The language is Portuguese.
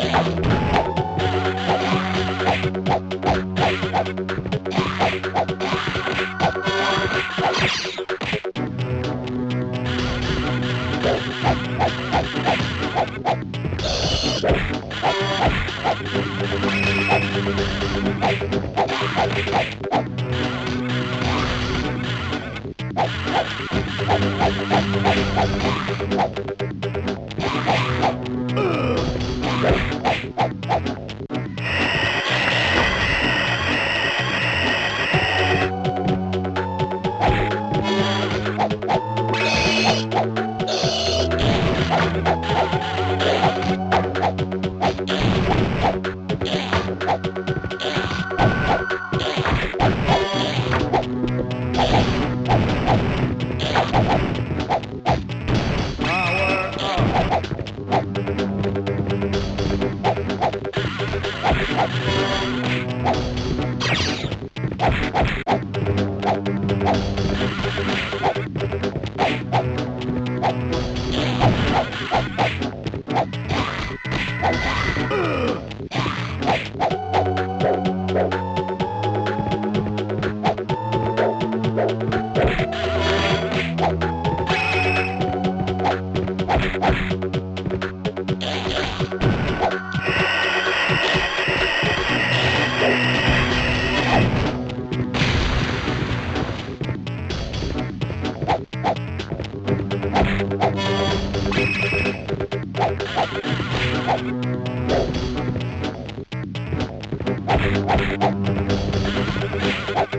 Thank you. Thank Thank you.